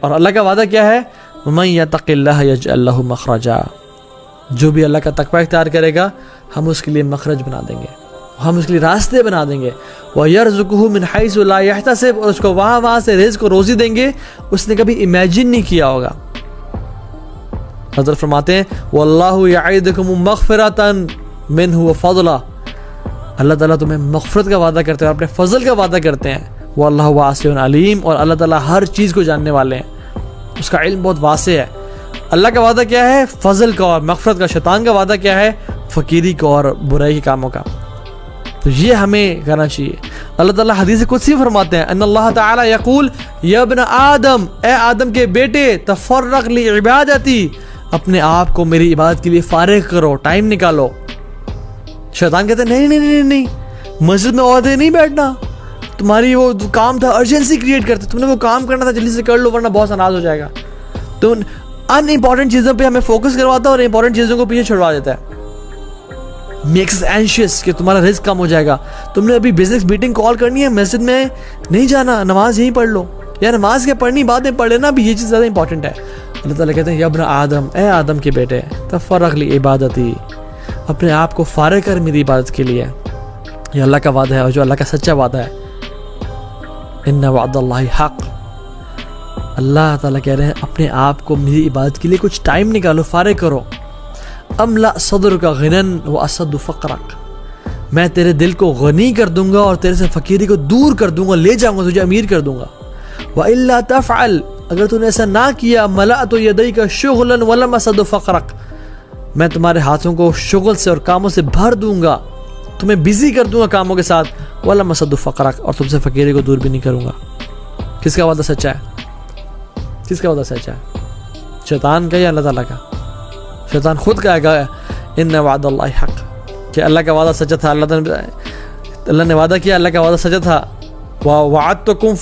اور اللہ کا وعدہ کیا ہے؟ من یتق اللہ یج اللہ مخرجا۔ جو بھی اللہ کا تقوی اختیار کرے گا، ہم اس کے لیے مخرج بنا دیں گے۔ ہم اس کے لیے راستے بنا دیں گے۔ وہ یرزقہ من حیث لا یحتسب اور اس کو وہاں وہاں سے رزق کو روزی دیں گے۔ اس نے کبھی امیجن نہیں کیا ہوگا۔ حضرت فرماتے ہیں واللہ یعیدکم مغفرتا منہ وفضلا۔ اللہ تعالیٰ تمہیں مغفرت کا وعدہ کرتے ہیں اور اپنے فضل کا وعدہ کرتے ہیں۔ وہ اللہ واسع علیم اور اللہ تعالیٰ ہر چیز کو جاننے والے ہیں۔ اس کا علم بہت واسع ہے۔ اللہ کا وعدہ کیا ہے؟ فضل کا اور مغفرت کا۔ شیطان کا وعدہ کیا ہے؟ فقیری کو اور برائی کے کاموں کا۔ تو یہ ہمیں کرنا چاہیے۔ اللہ تعالیٰ حدیث قدسی فرماتے ہیں، ان اللہ تعالیٰ یقول، یا ابن آدم، اے آدم کے بیٹے، تفرق لی عبادتی، اپنے آپ کو میری عبادت کے لیے فارغ کرو، ٹائم نکالو۔ شیطان کہتے ہیں نہیں نہیں نہیں نہیں، مسجد میں عورتیں نہیں بیٹھنا۔ تمہاری وہ کام تھا ارجنسی کریٹ کرتے، تم نے وہ کام کرنا تھا، جلدی سے کر لو، ورنہ بہت ناراض ہو جائے گا۔ تو ان امپورٹنٹ چیزوں پہ ہمیں فوکس کرواتا ہے اور امپورٹنٹ چیزوں کو پیچھے چھڑوا دیتا ہے۔ میکس اینشیس کہ تمہارا رزق کم ہو جائے گا۔ تم نے ابھی بزنس میٹنگ کال کرنی ہے، مسجد میں نہیں جانا، نماز یہیں پڑھ لو۔ یا نماز کے پڑھنی بعد میں پڑھ لینا بھی یہ چیز زیادہ امپورٹنٹ ہے۔ اللہ تعالیٰ کہتے ہیں یبن آدم، اے آدم کے بیٹے، تفرق لی عبادتی۔ اپنے آپ کو فارغ کر میری عبادت کے لیے۔ یہ اللہ کا وعدہ ہے، اور جو اللہ کا سچا وعدہ ہے۔ ان وعد اللہ حق۔ اللہ تعالیٰ کہہ رہے ہیں، اپنے آپ کو میری عبادت کے لیے کچھ ٹائم نکالو، فارغ کرو۔ املا صدر کا غنن و اسد فقرک میں تیرے دل کو غنی کر دوں گا اور تیرے سے فقیری کو دور کر دوں گا، لے جاؤں گا، تجھے امیر کر دوں گا۔ وہ اللہ تفعل۔ اگر تو نے ایسا نہ کیا ملا تو یدئی کا شغل ولم اسد فقرک میں تمہارے ہاتھوں کو شغل سے اور کاموں سے بھر دوں گا۔ تمہیں بزی کر دوں گا کاموں کے ساتھ۔ والا مسد فقرک اور تم سے فقیرے کو دور بھی نہیں کروں گا۔ کس کا وعدہ سچا ہے؟ کس کا وعدہ سچا ہے؟ شیطان کا یا اللہ تعالیٰ کا؟ شیطان خود کہے گا ان وعد اللہ حق کہ اللہ کا وعدہ سچا تھا، اللہ تعالیٰ اللہ نے وعدہ کیا، اللہ کا وعدہ سچا تھا۔ وعد تو کم